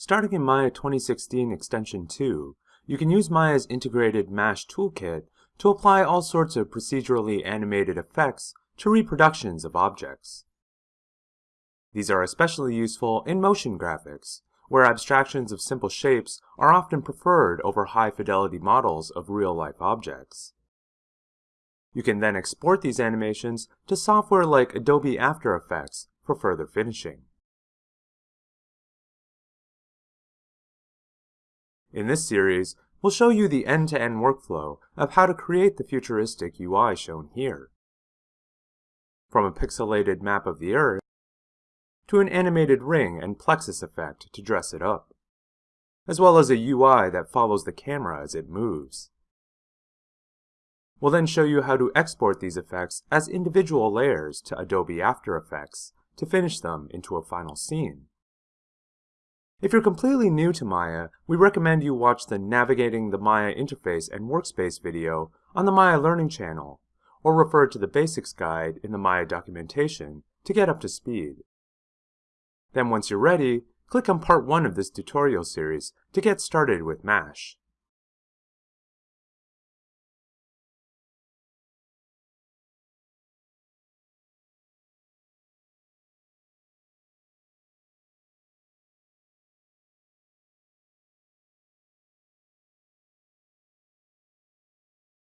Starting in Maya 2016 Extension 2, you can use Maya's integrated MASH toolkit to apply all sorts of procedurally animated effects to reproductions of objects. These are especially useful in motion graphics, where abstractions of simple shapes are often preferred over high-fidelity models of real-life objects. You can then export these animations to software like Adobe After Effects for further finishing. In this series, we'll show you the end-to-end -end workflow of how to create the futuristic UI shown here. From a pixelated map of the Earth, to an animated ring and plexus effect to dress it up, as well as a UI that follows the camera as it moves. We'll then show you how to export these effects as individual layers to Adobe After Effects to finish them into a final scene. If you're completely new to Maya, we recommend you watch the Navigating the Maya Interface and Workspace video on the Maya Learning channel, or refer to the Basics Guide in the Maya documentation to get up to speed. Then once you're ready, click on part 1 of this tutorial series to get started with MASH.